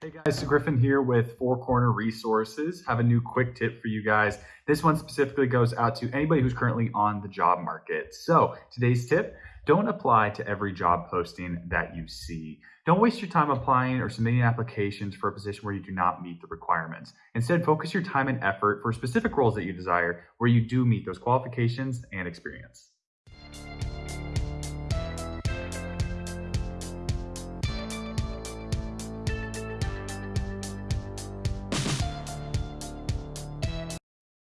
Hey guys, so Griffin here with Four Corner Resources. Have a new quick tip for you guys. This one specifically goes out to anybody who's currently on the job market. So today's tip, don't apply to every job posting that you see. Don't waste your time applying or submitting applications for a position where you do not meet the requirements. Instead, focus your time and effort for specific roles that you desire where you do meet those qualifications and experience.